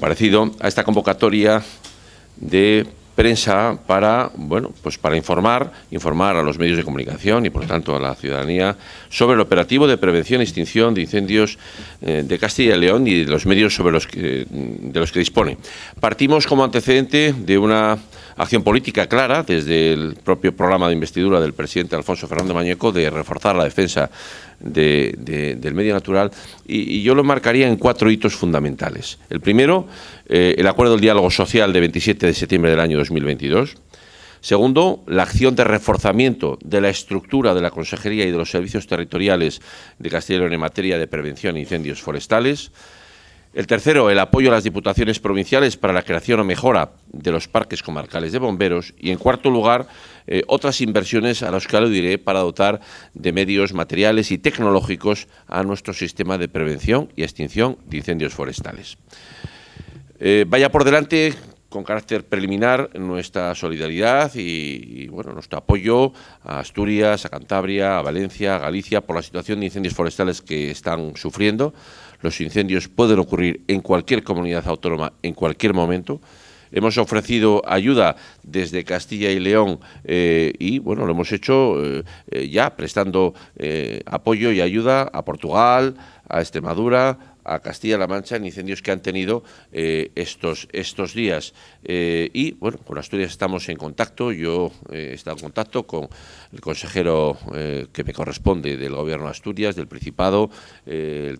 parecido a esta convocatoria de prensa para, bueno, pues para informar, informar a los medios de comunicación y, por tanto, a la ciudadanía sobre el operativo de prevención e extinción de incendios eh, de Castilla y León y de los medios sobre los que, de los que dispone. Partimos como antecedente de una acción política clara desde el propio programa de investidura del presidente Alfonso Fernando Mañeco de reforzar la defensa del medio natural y, yo lo marcaría en cuatro hitos fundamentales. El primero, eh, el acuerdo del diálogo social de 27 de septiembre del año 2022. Segundo, la acción de reforzamiento de la estructura de la Consejería y de los servicios territoriales de Castilla en materia de prevención de incendios forestales. El tercero, el apoyo a las diputaciones provinciales para la creación o mejora de los parques comarcales de bomberos. Y en cuarto lugar, eh, otras inversiones a las que diré para dotar de medios materiales y tecnológicos a nuestro sistema de prevención y extinción de incendios forestales. Eh, vaya por delante con carácter preliminar nuestra solidaridad y, bueno, nuestro apoyo a Asturias, a Cantabria, a Valencia, a Galicia por la situación de incendios forestales que están sufriendo. Los incendios pueden ocurrir en cualquier comunidad autónoma en cualquier momento. Hemos ofrecido ayuda desde Castilla y León eh, y, bueno, lo hemos hecho eh, eh, ya prestando apoyo y ayuda a Portugal, a Extremadura, a Castilla-La Mancha en incendios que han tenido eh, estos, estos días. Eh, y bueno, con Asturias estamos en contacto, yo eh, he estado en contacto con el consejero que me corresponde del Gobierno de Asturias, del Principado,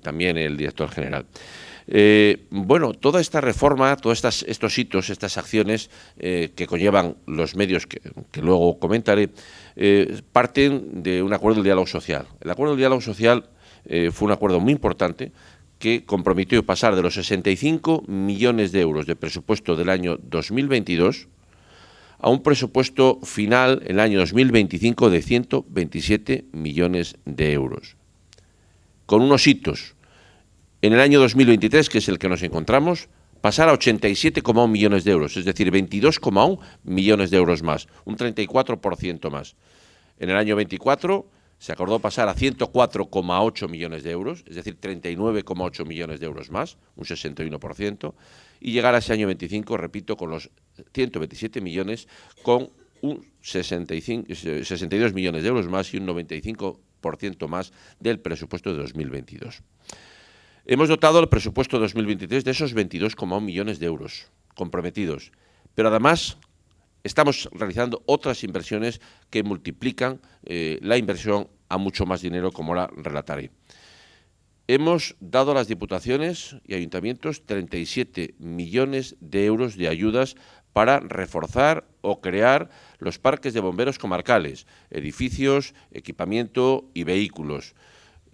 también el director general. bueno, toda esta reforma, todos estas, estos hitos, estas acciones que conllevan los medios que luego comentaré, parten de un acuerdo del diálogo social. El acuerdo del diálogo social fue un acuerdo muy importante que comprometió pasar de los 65 millones de euros de presupuesto del año 2022 a un presupuesto final en el año 2025 de 127 millones de euros. Con unos hitos. En el año 2023, que es el que nos encontramos, pasar a 87,1 millones de euros, es decir, 22,1 millones de euros más, un 34% más. En el año 24 se acordó pasar a 104,8 millones de euros, es decir, 39,8 millones de euros más, un 61%, y llegar a ese año 25, repito, con los 127 millones, con un 65, 62 millones de euros más y un 95% más del presupuesto de 2022. Hemos dotado el presupuesto de 2023 de esos 22,1 millones de euros comprometidos, pero además estamos realizando otras inversiones que multiplican eh, la inversión a mucho más dinero, como ahora relataré. Hemos dado a las diputaciones y ayuntamientos 37 millones de euros de ayudas para reforzar o crear los parques de bomberos comarcales, edificios, equipamiento y vehículos.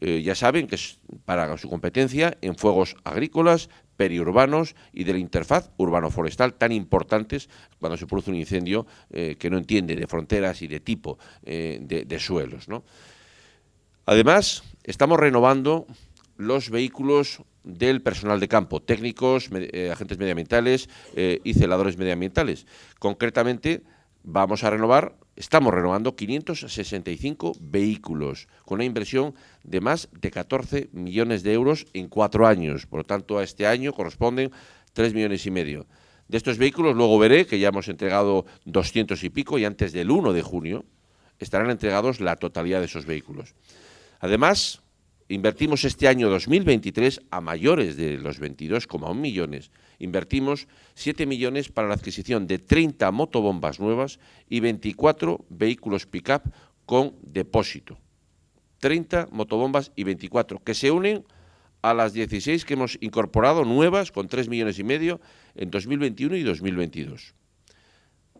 Eh, ya saben que es para su competencia en fuegos agrícolas, periurbanos y de la interfaz urbano-forestal tan importantes cuando se produce un incendio eh, que no entiende de fronteras y de tipo eh, de, suelos. Además, estamos renovando los vehículos del personal de campo, técnicos, agentes medioambientales y celadores medioambientales. Concretamente, vamos a renovar Estamos renovando 565 vehículos con una inversión de más de 14 millones de euros en cuatro años. Por lo tanto, a este año corresponden 3 millones y medio. De estos vehículos luego veré que ya hemos entregado 200 y pico y antes del 1 de junio estarán entregados la totalidad de esos vehículos. Además, invertimos este año 2023 a mayores de los 22,1 millones. Invertimos 7 millones para la adquisición de 30 motobombas nuevas y 24 vehículos pick-up con depósito. 30 motobombas y 24, que se unen a las 16 que hemos incorporado nuevas con 3 millones y medio en 2021 y 2022.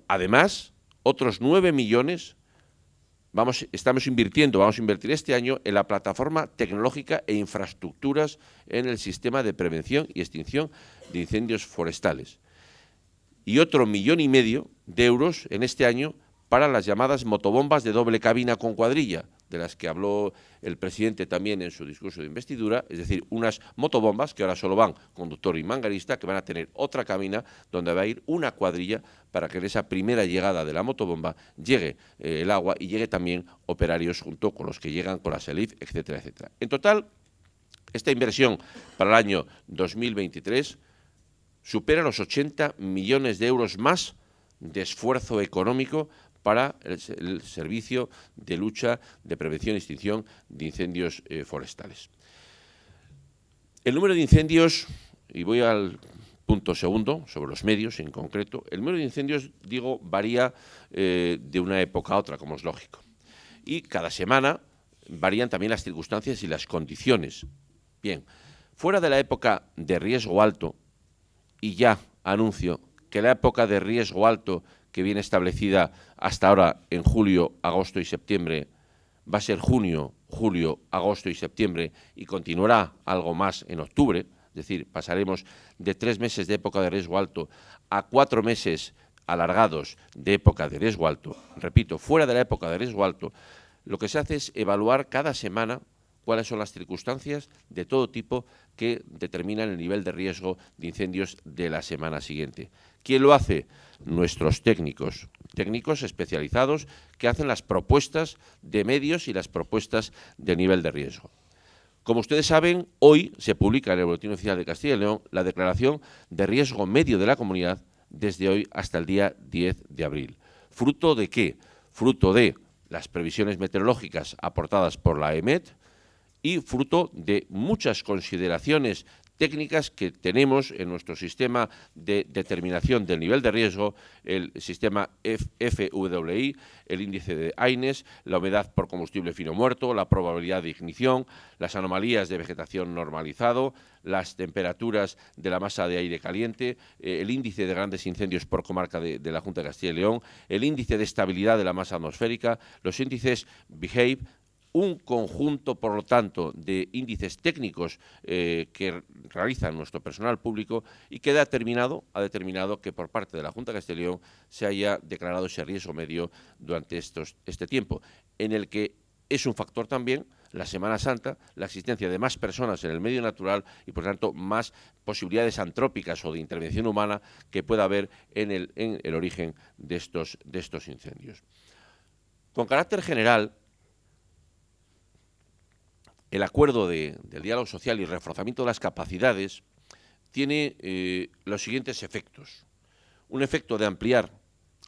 Además, otros 9 millones Vamos, estamos invirtiendo, vamos a invertir este año en la plataforma tecnológica e infraestructuras en el sistema de prevención y extinción de incendios forestales. Y otro millón y medio de euros en este año para las llamadas motobombas de doble cabina con cuadrilla, de las que habló el presidente también en su discurso de investidura, es decir, unas motobombas que ahora solo van conductor y mangarista, que van a tener otra cabina donde va a ir una cuadrilla para que en esa primera llegada de la motobomba llegue eh, el agua y llegue también operarios junto con los que llegan con la SELIF, etcétera, etcétera. En total, esta inversión para el año 2023 supera los 80 millones de euros más de esfuerzo económico para el, servicio de lucha, de prevención y extinción de incendios eh, forestales. El número de incendios, y voy al punto segundo, sobre los medios en concreto, el número de incendios, digo, varía eh, de una época a otra, como es lógico. Y cada semana varían también las circunstancias y las condiciones. Bien, fuera de la época de riesgo alto, y ya anuncio que la época de riesgo alto que viene establecida hasta ahora en julio, agosto y septiembre, va a ser junio, julio, agosto y septiembre y continuará algo más en octubre, es decir, pasaremos de tres meses de época de riesgo alto a cuatro meses alargados de época de riesgo alto. Repito, fuera de la época de riesgo alto, lo que se hace es evaluar cada semana cuáles son las circunstancias de todo tipo que determinan el nivel de riesgo de incendios de la semana siguiente. ¿Quién lo hace? Nuestros técnicos, técnicos especializados que hacen las propuestas de medios y las propuestas de nivel de riesgo. Como ustedes saben, hoy se publica en el Boletín Oficial de Castilla y León la declaración de riesgo medio de la comunidad desde hoy hasta el día 10 de abril. ¿Fruto de qué? Fruto de las previsiones meteorológicas aportadas por la EMET, y fruto de muchas consideraciones técnicas que tenemos en nuestro sistema de determinación del nivel de riesgo, el sistema FWI, el índice de AINES, la humedad por combustible fino muerto, la probabilidad de ignición, las anomalías de vegetación normalizado, las temperaturas de la masa de aire caliente, eh, el índice de grandes incendios por comarca de, de la Junta de Castilla y León, el índice de estabilidad de la masa atmosférica, los índices BEHAVE, un conjunto, por lo tanto, de índices técnicos eh, que realiza nuestro personal público y que ha determinado, ha determinado que por parte de la Junta de Castellón se haya declarado ese riesgo medio durante estos, este tiempo, en el que es un factor también la Semana Santa, la existencia de más personas en el medio natural y, por tanto, más posibilidades antrópicas o de intervención humana que pueda haber en el, en el origen de estos, de estos incendios. Con carácter general, el acuerdo del diálogo social y reforzamiento de las capacidades tiene eh, los siguientes efectos. Un efecto de ampliar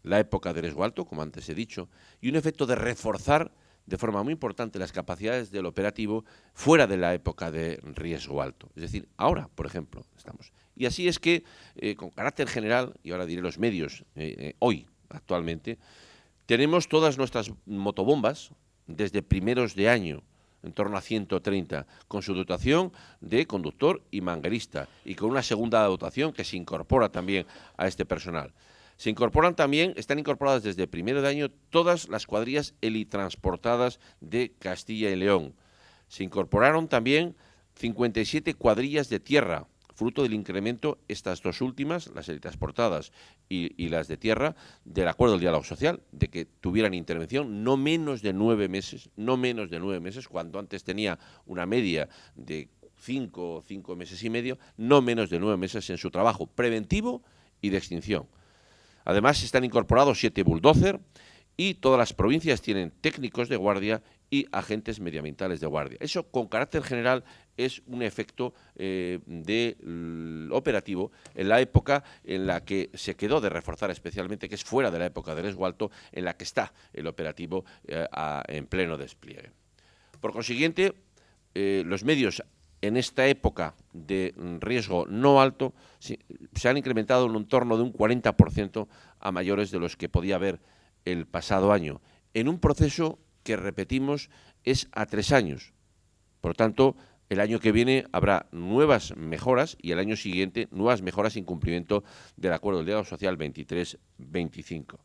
la época de riesgo alto, como antes he dicho, y un efecto de reforzar de forma muy importante las capacidades del operativo fuera de la época de riesgo alto. Es decir, ahora, por ejemplo, estamos. Y así es que, eh, con carácter general, y ahora diré los medios, eh, hoy, actualmente, tenemos todas nuestras motobombas, desde primeros de año en torno a 130, con su dotación de conductor y manguerista, y con una segunda dotación que se incorpora también a este personal. Se incorporan también, están incorporadas desde primero de año todas las cuadrillas helitransportadas de Castilla y León. Se incorporaron también 57 cuadrillas de tierra, fruto del incremento, estas dos últimas, las transportadas y, y, las de tierra, del acuerdo del diálogo social, de que tuvieran intervención no menos de nueve meses, no menos de nueve meses, cuando antes tenía una media de cinco o cinco meses y medio, no menos de nueve meses en su trabajo preventivo y de extinción. Además, están incorporados siete bulldozer y todas las provincias tienen técnicos de guardia y agentes medioambientales de guardia. Eso, con carácter general, es un efecto eh, operativo en la época en la que se quedó de reforzar especialmente, que es fuera de la época de riesgo alto, en la que está el operativo eh, en pleno despliegue. Por consiguiente, eh, los medios en esta época de riesgo no alto se, se han incrementado en un torno de un 40% a mayores de los que podía haber el pasado año, en un proceso que repetimos es a tres años. Por lo tanto, el año que viene habrá nuevas mejoras y el año siguiente nuevas mejoras en cumplimiento del Acuerdo del Diálogo Social 23-25.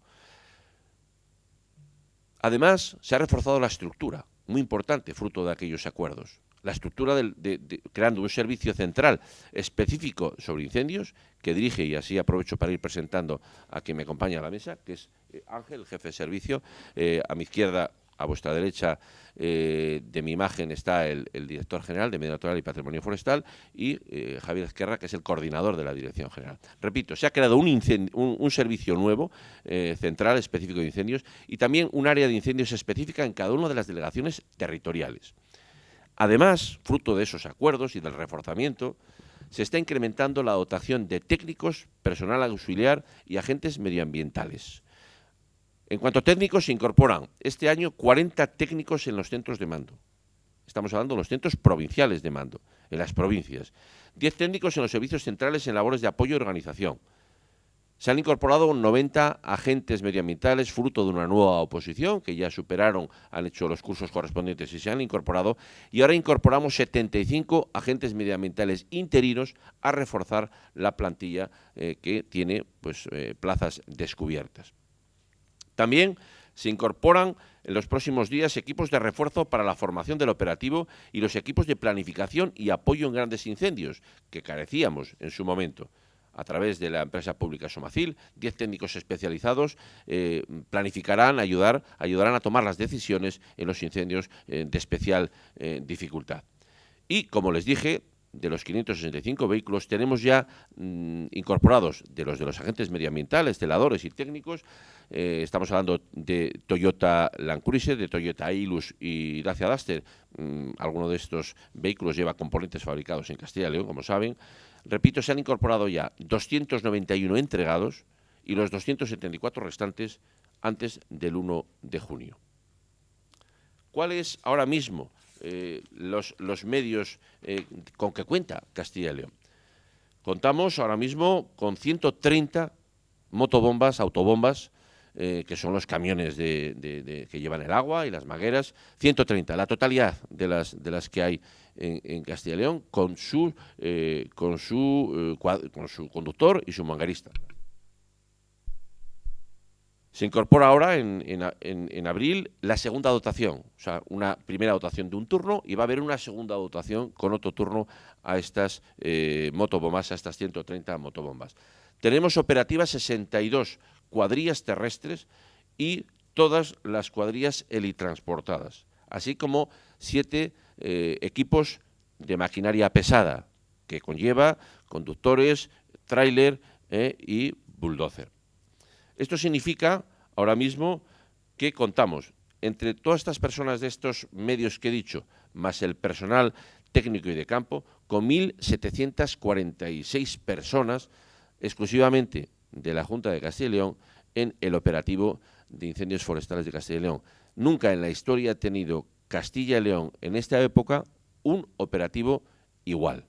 Además, se ha reforzado la estructura, muy importante, fruto de aquellos acuerdos. La estructura de, creando un servicio central específico sobre incendios que dirige, y así aprovecho para ir presentando a quien me acompaña a la mesa, que es eh, Ángel, jefe de servicio, eh, a mi izquierda a vuestra derecha eh, de mi imagen está el, director general de Medio Natural y Patrimonio Forestal y eh, Javier Esquerra, que es el coordinador de la Dirección General. Repito, se ha creado un, servicio nuevo, eh, central, específico de incendios, y también un área de incendios específica en cada una de las delegaciones territoriales. Además, fruto de esos acuerdos y del reforzamiento, se está incrementando la dotación de técnicos, personal auxiliar y agentes medioambientales. En cuanto a técnicos, se incorporan este año 40 técnicos en los centros de mando. Estamos hablando de los centros provinciales de mando, en las provincias. 10 técnicos en los servicios centrales en labores de apoyo y organización. Se han incorporado 90 agentes medioambientales fruto de una nueva oposición que ya superaron, han hecho los cursos correspondientes y se han incorporado. Y ahora incorporamos 75 agentes medioambientales interinos a reforzar la plantilla eh, que tiene pues, eh, plazas descubiertas. También se incorporan en los próximos días equipos de refuerzo para la formación del operativo y los equipos de planificación y apoyo en grandes incendios, que carecíamos en su momento a través de la empresa pública Somacil, 10 técnicos especializados eh, planificarán, ayudar, ayudarán a tomar las decisiones en los incendios eh, de especial eh, dificultad. Y, como les dije, de los 565 vehículos tenemos ya mm, incorporados de los de los agentes medioambientales, celadores y técnicos, estamos hablando de Toyota Land Cruiser, de Toyota Hilux y Dacia Duster, mm, alguno de estos vehículos lleva componentes fabricados en Castilla y León, como saben, Repito, se han incorporado ya 291 entregados y los 274 restantes antes del 1 de junio. ¿Cuáles ahora mismo eh, los, medios eh, con que cuenta Castilla y León? Contamos ahora mismo con 130 motobombas, autobombas, eh, que son los camiones que llevan el agua y las magueras, 130, la totalidad de las, de las que hay en, Castilla y León, con su, con, su, con su conductor y su mangarista. Se incorpora ahora en, abril la segunda dotación, o sea, una primera dotación de un turno y va a haber una segunda dotación con otro turno a estas motobombas, a estas 130 motobombas. Tenemos operativas 62 cuadrillas terrestres y todas las cuadrillas helitransportadas, así como siete eh, equipos de maquinaria pesada, que conlleva conductores, tráiler eh, y bulldozer. Esto significa ahora mismo que contamos entre todas estas personas de estos medios que he dicho, más el personal técnico y de campo, con 1.746 personas exclusivamente de la Junta de Castilla y León en el operativo de incendios forestales de Castilla y León. Nunca en la historia ha tenido Castilla y León en esta época un operativo igual.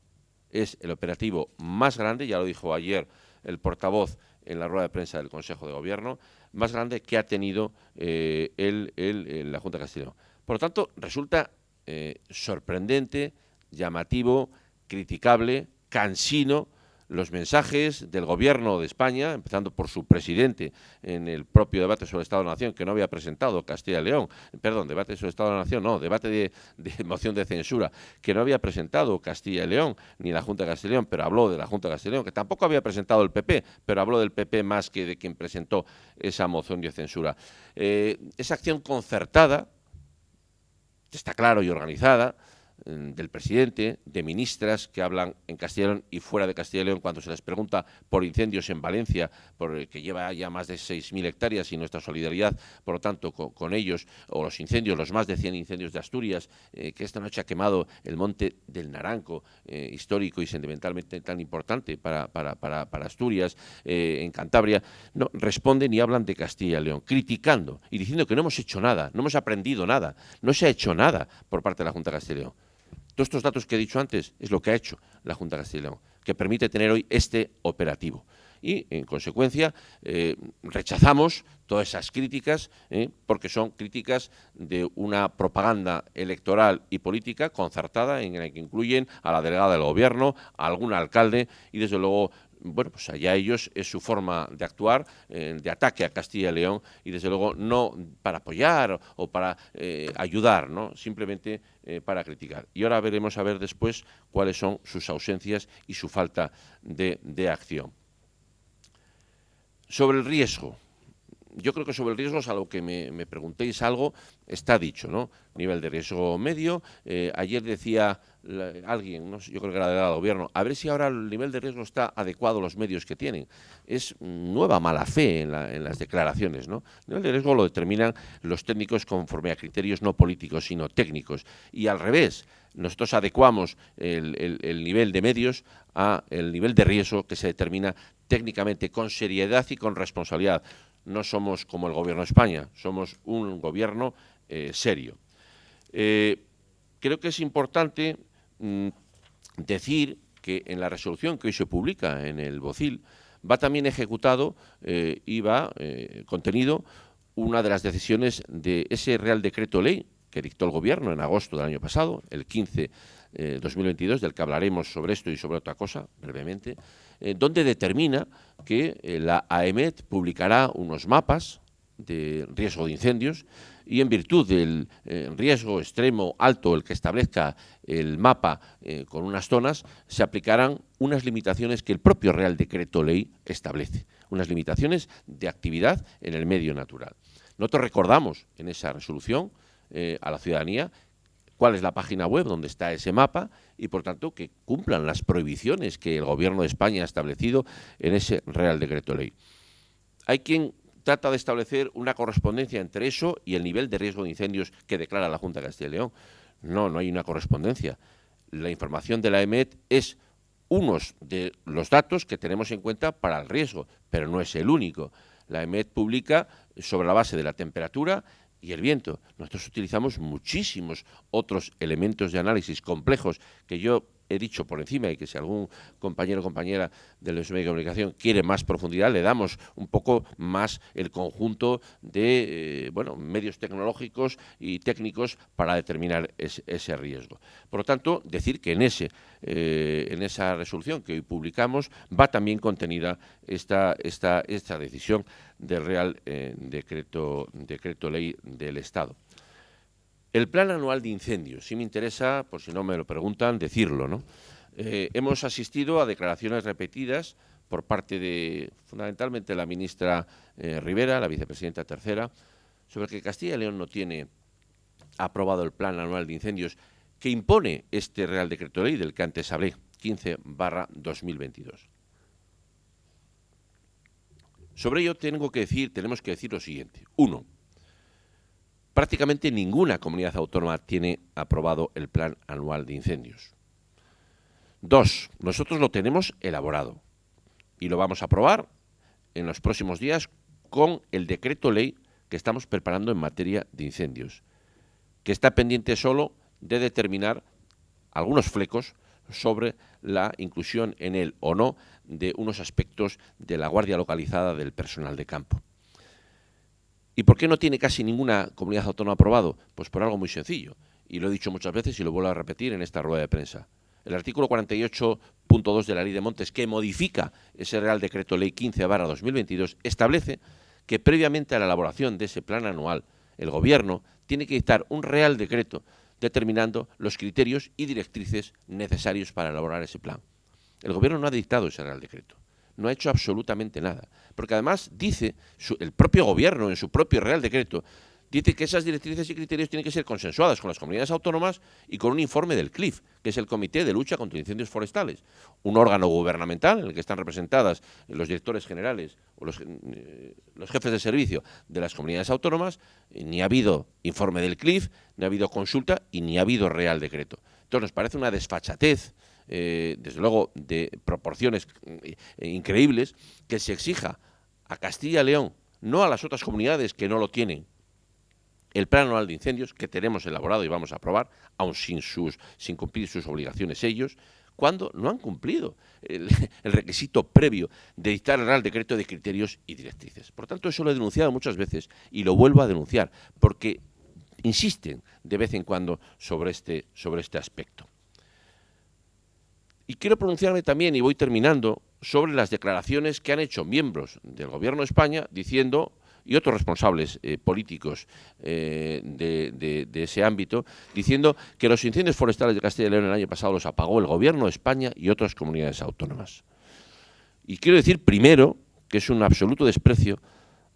Es el operativo más grande, ya lo dijo ayer el portavoz en la rueda de prensa del Consejo de Gobierno, más grande que ha tenido eh, la Junta de León. Por lo tanto, resulta eh, sorprendente, llamativo, criticable, cansino, los mensajes del Gobierno de España, empezando por su presidente en el propio debate sobre el Estado de Nación, que no había presentado Castilla y León, perdón, debate sobre el Estado de la Nación, no, debate de, moción de censura, que no había presentado Castilla y León, ni la Junta de Castilla y León, pero habló de la Junta de Castilla y León, que tampoco había presentado el PP, pero habló del PP más que de quien presentó esa moción de censura. Eh, esa acción concertada, está claro y organizada, del presidente, de ministras que hablan en Castilla y fuera de Castilla y León cuando se les pregunta por incendios en Valencia, por que lleva ya más de 6.000 hectáreas y nuestra solidaridad, por lo tanto, con, ellos, o los incendios, los más de 100 incendios de Asturias, eh, que esta noche ha quemado el monte del Naranco, eh, histórico y sentimentalmente tan importante para, para, para, Asturias, eh, en Cantabria, no responden y hablan de Castilla y León, criticando y diciendo que no hemos hecho nada, no hemos aprendido nada, no se ha hecho nada por parte de la Junta de Castilla y León. Todos estos datos que he dicho antes es lo que ha hecho la Junta de Castilla y León, que permite tener hoy este operativo. Y, en consecuencia, eh, rechazamos todas esas críticas, eh, porque son críticas de una propaganda electoral y política concertada en la que incluyen a la delegada del Gobierno, a algún alcalde y, desde luego, bueno, pues allá ellos es su forma de actuar, eh, de ataque a Castilla y León, y desde luego no para apoyar o para eh, ayudar, ¿no? simplemente eh, para criticar. Y ahora veremos a ver después cuáles son sus ausencias y su falta de, de acción. Sobre el riesgo, yo creo que sobre el riesgo, lo que me, preguntéis algo, está dicho, ¿no? Nivel de riesgo medio. Eh, ayer decía alguien, yo creo que era del gobierno, a ver si ahora el nivel de riesgo está adecuado a los medios que tienen. Es nueva mala fe en, las declaraciones, ¿no? El nivel de riesgo lo determinan los técnicos conforme a criterios no políticos, sino técnicos. Y al revés, nosotros adecuamos el, el nivel de medios a el nivel de riesgo que se determina técnicamente con seriedad y con responsabilidad no somos como el Gobierno de España, somos un gobierno eh, serio. Eh, creo que es importante mm, decir que en la resolución que hoy se publica en el BOCIL va también ejecutado eh, y va contenido una de las decisiones de ese Real Decreto Ley que dictó el Gobierno en agosto del año pasado, el 15 eh, 2022, del que hablaremos sobre esto y sobre otra cosa brevemente, eh, donde determina que eh, la AEMET publicará unos mapas de riesgo de incendios y en virtud del eh, riesgo extremo alto, el que establezca el mapa con unas zonas, se aplicarán unas limitaciones que el propio Real Decreto Ley establece, unas limitaciones de actividad en el medio natural. Nosotros recordamos en esa resolución a la ciudadanía cuál es la página web donde está ese mapa y, por tanto, que cumplan las prohibiciones que el Gobierno de España ha establecido en ese Real Decreto Ley. Hay quien trata de establecer una correspondencia entre eso y el nivel de riesgo de incendios que declara la Junta de Castilla y León. No, no hay una correspondencia. La información de la EMET es unos de los datos que tenemos en cuenta para el riesgo, pero no es el único. La EMET publica sobre la base de la temperatura y el viento. Nosotros utilizamos muchísimos otros elementos de análisis complejos que yo he dicho por encima y que si algún compañero o compañera de los medios de comunicación quiere más profundidad, le damos un poco más el conjunto de eh, bueno, medios tecnológicos y técnicos para determinar ese riesgo. Por lo tanto, decir que en, ese, eh, en esa resolución que hoy publicamos va también contenida esta, esta, esta decisión del Real eh, decreto, decreto Ley del Estado. El plan anual de incendios, si me interesa, por si no me lo preguntan, decirlo, ¿no? Eh, hemos asistido a declaraciones repetidas por parte de, fundamentalmente, la ministra eh, Rivera, la vicepresidenta tercera, sobre que Castilla y León no tiene aprobado el plan anual de incendios que impone este Real Decreto Ley del que antes hablé, 15 barra 2022. Sobre ello tengo que decir, tenemos que decir lo siguiente. Uno, prácticamente ninguna comunidad autónoma tiene aprobado el Plan Anual de Incendios. Dos, nosotros lo tenemos elaborado y lo vamos a aprobar en los próximos días con el decreto ley que estamos preparando en materia de incendios, que está pendiente solo de determinar algunos flecos sobre la inclusión en él o no de unos aspectos de la guardia localizada del personal de campo. ¿Y por qué no tiene casi ninguna comunidad autónoma aprobado? Pues por algo muy sencillo, y lo he dicho muchas veces y lo vuelvo a repetir en esta rueda de prensa. El artículo 48.2 de la Ley de Montes, que modifica ese Real Decreto Ley 15 2022, establece que previamente a la elaboración de ese plan anual, el Gobierno tiene que dictar un Real Decreto determinando los criterios y directrices necesarios para elaborar ese plan. El Gobierno no ha dictado ese Real Decreto no ha hecho absolutamente nada. Porque además dice el propio gobierno en su propio Real Decreto, dice que esas directrices y criterios tienen que ser consensuadas con las comunidades autónomas y con un informe del CLIF, que es el Comité de Lucha contra Incendios Forestales, un órgano gubernamental en el que están representadas los directores generales o los, eh, los jefes de servicio de las comunidades autónomas, ni ha habido informe del CLIF, ni ha habido consulta y ni ha habido Real Decreto. Entonces nos parece una desfachatez eh, desde luego, de proporciones eh, increíbles, que se exija a Castilla y León, no a las otras comunidades que no lo tienen, el plan anual de incendios que tenemos elaborado y vamos a aprobar, aun sin, sus, sin cumplir sus obligaciones ellos, cuando no han cumplido el, el, requisito previo de dictar el Real Decreto de criterios y directrices. Por tanto, eso lo he denunciado muchas veces y lo vuelvo a denunciar, porque insisten de vez en cuando sobre este, sobre este aspecto. Y quiero pronunciarme también, y voy terminando, sobre las declaraciones que han hecho miembros del Gobierno de España diciendo, y otros responsables eh, políticos eh, de, ese ámbito, diciendo que los incendios forestales de Castilla y León el año pasado los apagó el Gobierno de España y otras comunidades autónomas. Y quiero decir primero que es un absoluto desprecio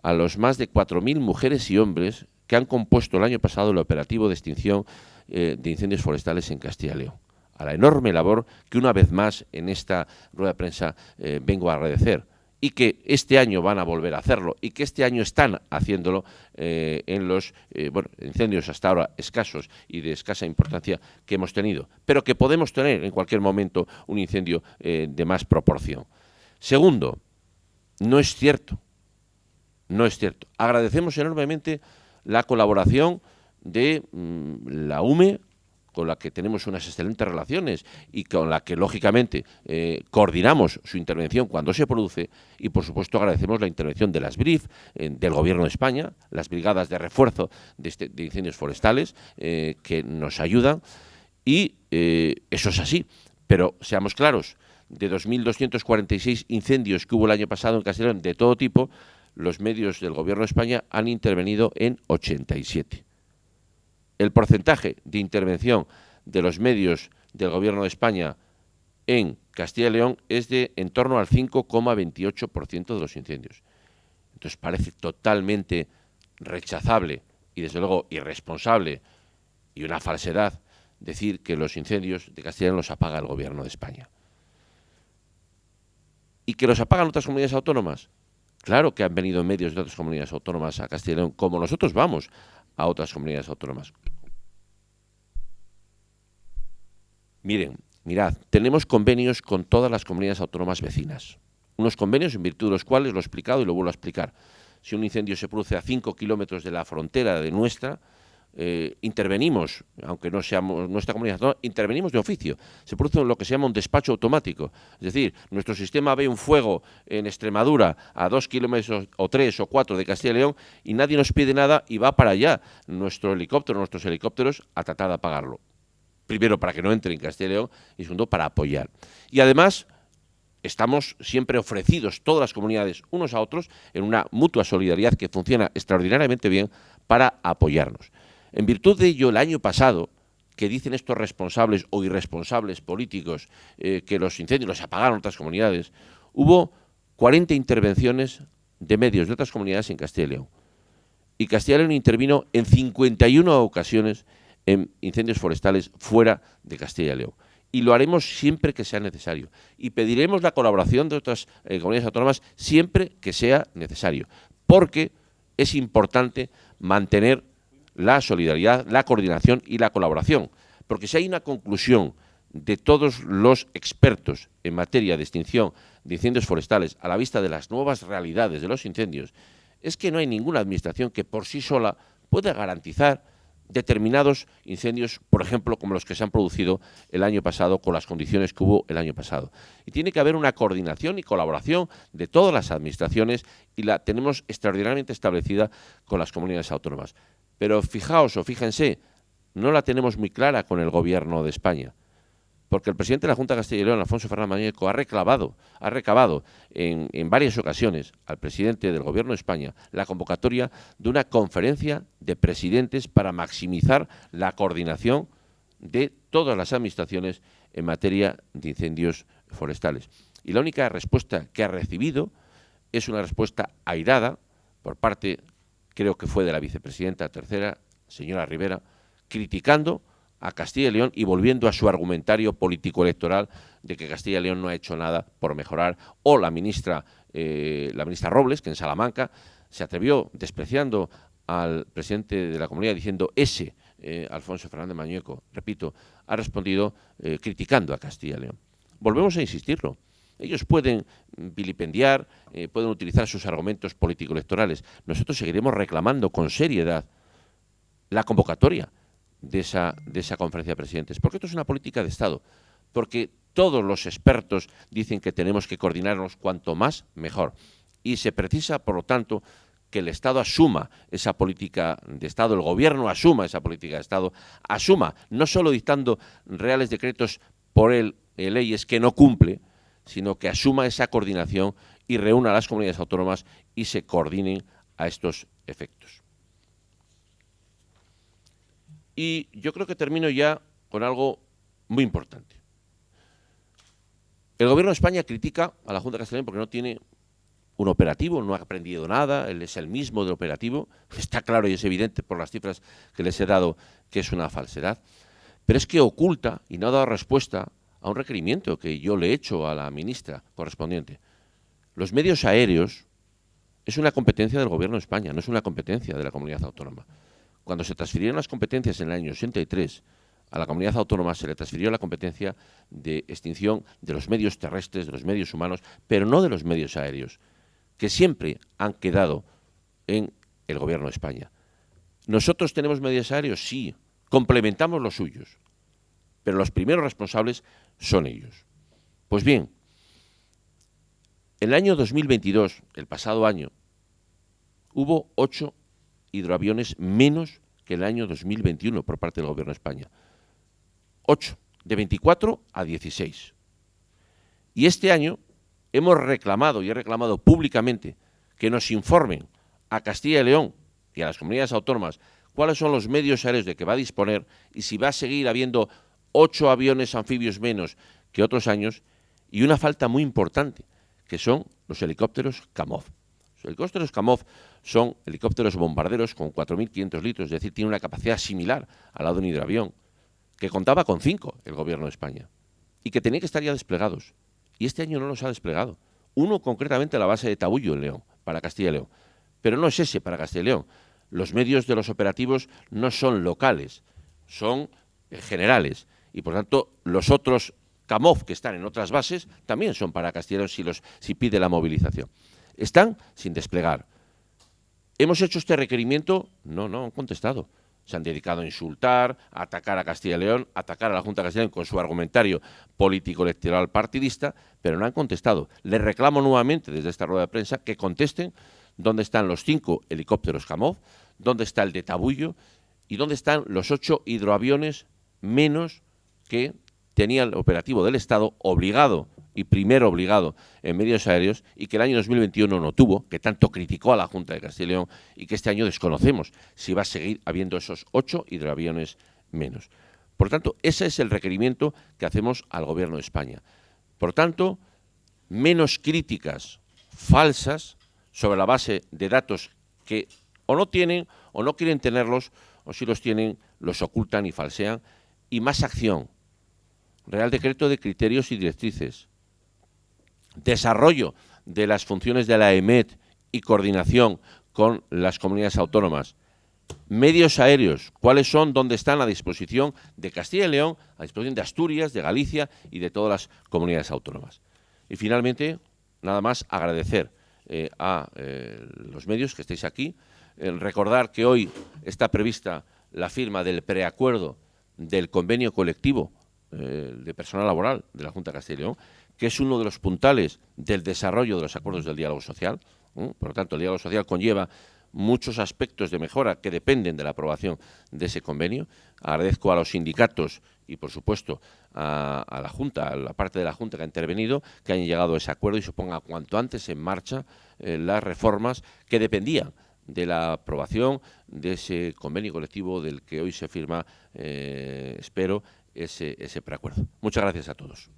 a los más de 4.000 mujeres y hombres que han compuesto el año pasado el operativo de extinción eh, de incendios forestales en Castilla y León. A la enorme labor que una vez más en esta rueda de prensa eh, vengo a agradecer y que este año van a volver a hacerlo y que este año están haciéndolo eh, en los incendios hasta ahora escasos y de escasa importancia que hemos tenido, pero que podemos tener en cualquier momento un incendio de más proporción. Segundo, no es cierto, no es cierto. Agradecemos enormemente la colaboración de mm, la UME, con la que tenemos unas excelentes relaciones y con la que, lógicamente, eh, coordinamos su intervención cuando se produce y, por supuesto, agradecemos la intervención de las BRIF, eh, del Gobierno de España, las brigadas de refuerzo de, este, incendios forestales eh, que nos ayudan y eso es así. Pero, seamos claros, de 2.246 incendios que hubo el año pasado en Castellón de todo tipo, los medios del Gobierno de España han intervenido en 87. El porcentaje de intervención de los medios del Gobierno de España en Castilla y León es de en torno al 5,28% de los incendios. Entonces parece totalmente rechazable y desde luego irresponsable y una falsedad decir que los incendios de Castilla y León los apaga el Gobierno de España. ¿Y que los apagan otras comunidades autónomas? Claro que han venido medios de otras comunidades autónomas a Castilla y León, como nosotros vamos a otras comunidades autónomas. Miren, mirad, tenemos convenios con todas las comunidades autónomas vecinas. Unos convenios en virtud de los cuales, lo he explicado y lo vuelvo a explicar, si un incendio se produce a 5 kilómetros de la frontera de nuestra, eh, intervenimos, aunque no seamos nuestra comunidad, intervenimos de oficio. Se produce lo que se llama un despacho automático. Es decir, nuestro sistema ve un fuego en Extremadura a dos kilómetros o tres o cuatro de Castilla y León y nadie nos pide nada y va para allá nuestro helicóptero, nuestros helicópteros a tratar de apagarlo. Primero, para que no entre en Castilla y León y segundo, para apoyar. Y además, estamos siempre ofrecidos, todas las comunidades, unos a otros, en una mutua solidaridad que funciona extraordinariamente bien para apoyarnos. En virtud de ello, el año pasado, que dicen estos responsables o irresponsables políticos eh, que los incendios los apagaron otras comunidades, hubo 40 intervenciones de medios de otras comunidades en Castilla y León. Y Castilla y León intervino en 51 ocasiones en incendios forestales fuera de Castilla y León. Y lo haremos siempre que sea necesario. Y pediremos la colaboración de otras eh, comunidades autónomas siempre que sea necesario. Porque es importante mantener la solidaridad, la coordinación y la colaboración. Porque si hay una conclusión de todos los expertos en materia de extinción de incendios forestales a la vista de las nuevas realidades de los incendios, es que no hay ninguna administración que por sí sola pueda garantizar determinados incendios, por ejemplo, como los que se han producido el año pasado, con las condiciones que hubo el año pasado. Y tiene que haber una coordinación y colaboración de todas las administraciones y la tenemos extraordinariamente establecida con las comunidades autónomas. Pero fijaos o fíjense, no la tenemos muy clara con el Gobierno de España, porque el presidente de la Junta de Castilla y León, Alfonso Fernández Mañeco, ha reclamado, ha recabado en, en varias ocasiones al presidente del Gobierno de España la convocatoria de una conferencia de presidentes para maximizar la coordinación de todas las administraciones en materia de incendios forestales. Y la única respuesta que ha recibido es una respuesta airada por parte creo que fue de la vicepresidenta tercera, señora Rivera, criticando a Castilla y León y volviendo a su argumentario político-electoral de que Castilla y León no ha hecho nada por mejorar, o la ministra, eh, la ministra Robles, que en Salamanca se atrevió despreciando al presidente de la comunidad diciendo ese, eh, Alfonso Fernández Mañueco, repito, ha respondido eh, criticando a Castilla y León. Volvemos a insistirlo. Ellos pueden vilipendiar, pueden utilizar sus argumentos político-electorales. Nosotros seguiremos reclamando con seriedad la convocatoria de esa, de esa conferencia de presidentes, porque esto es una política de Estado, porque todos los expertos dicen que tenemos que coordinarnos cuanto más mejor. Y se precisa, por lo tanto, que el Estado asuma esa política de Estado, el Gobierno asuma esa política de Estado, asuma, no solo dictando reales decretos por él, eh, leyes que no cumple, sino que asuma esa coordinación y reúna a las comunidades autónomas y se coordinen a estos efectos. Y yo creo que termino ya con algo muy importante. El Gobierno de España critica a la Junta de Castellón porque no tiene un operativo, no ha aprendido nada, él es el mismo del operativo, está claro y es evidente por las cifras que les he dado que es una falsedad, pero es que oculta y no ha dado respuesta a un requerimiento que yo le he hecho a la ministra correspondiente. Los medios aéreos es una competencia del Gobierno de España, no es una competencia de la comunidad autónoma. Cuando se transfirieron las competencias en el año 83, a la comunidad autónoma se le transfirió la competencia de extinción de los medios terrestres, de los medios humanos, pero no de los medios aéreos, que siempre han quedado en el Gobierno de España. ¿Nosotros tenemos medios aéreos? Sí, complementamos los suyos, pero los primeros responsables son ellos. Pues bien, el año 2022, el pasado año, hubo ocho hidroaviones menos que el año 2021 por parte del Gobierno de España. Ocho, de 24 a 16. Y este año hemos reclamado y he reclamado públicamente que nos informen a Castilla y León y a las comunidades autónomas cuáles son los medios aéreos de que va a disponer y si va a seguir habiendo ocho aviones anfibios menos que otros años y una falta muy importante, que son los helicópteros Kamov. Los helicópteros Kamov son helicópteros bombarderos con 4.500 litros, es decir, tiene una capacidad similar a la de un hidroavión, que contaba con cinco el gobierno de España y que tenía que estar ya desplegados. Y este año no los ha desplegado. Uno concretamente a la base de Tabullo en León, para Castilla y León. Pero no es ese para Castilla y León. Los medios de los operativos no son locales, son eh, generales. Y por tanto, los otros CAMOF que están en otras bases también son para Castilla si, los, si pide la movilización. Están sin desplegar. ¿Hemos hecho este requerimiento? No, no han contestado. Se han dedicado a insultar, a atacar a Castilla y León, a atacar a la Junta de Castilla y León con su argumentario político-electoral partidista, pero no han contestado. Les reclamo nuevamente desde esta rueda de prensa que contesten dónde están los cinco helicópteros CAMOF, dónde está el de Tabullo y dónde están los ocho hidroaviones menos que tenía el operativo del Estado obligado y primero obligado en medios aéreos y que el año 2021 no tuvo, que tanto criticó a la Junta de Castilla y León y que este año desconocemos si va a seguir habiendo esos ocho hidroaviones menos. Por tanto, ese es el requerimiento que hacemos al Gobierno de España. Por tanto, menos críticas falsas sobre la base de datos que o no tienen o no quieren tenerlos o si los tienen los ocultan y falsean y más acción, Real Decreto de Criterios y Directrices, desarrollo de las funciones de la EMET y coordinación con las comunidades autónomas, medios aéreos, cuáles son, dónde están a disposición de Castilla y León, a disposición de Asturias, de Galicia y de todas las comunidades autónomas. Y finalmente, nada más agradecer eh, a eh, los medios que estéis aquí, recordar que hoy está prevista la firma del preacuerdo del convenio colectivo eh, de personal laboral de la Junta de Castilla y León, que es uno de los puntales del desarrollo de los acuerdos del diálogo social. Por lo tanto, el diálogo social conlleva muchos aspectos de mejora que dependen de la aprobación de ese convenio. Agradezco a los sindicatos y, por supuesto, a, la Junta, a la parte de la Junta que ha intervenido, que hayan llegado a ese acuerdo y se ponga cuanto antes en marcha eh, las reformas que dependían de la aprobación de ese convenio colectivo del que hoy se firma, eh, espero, ese preacuerdo. Muchas gracias a todos.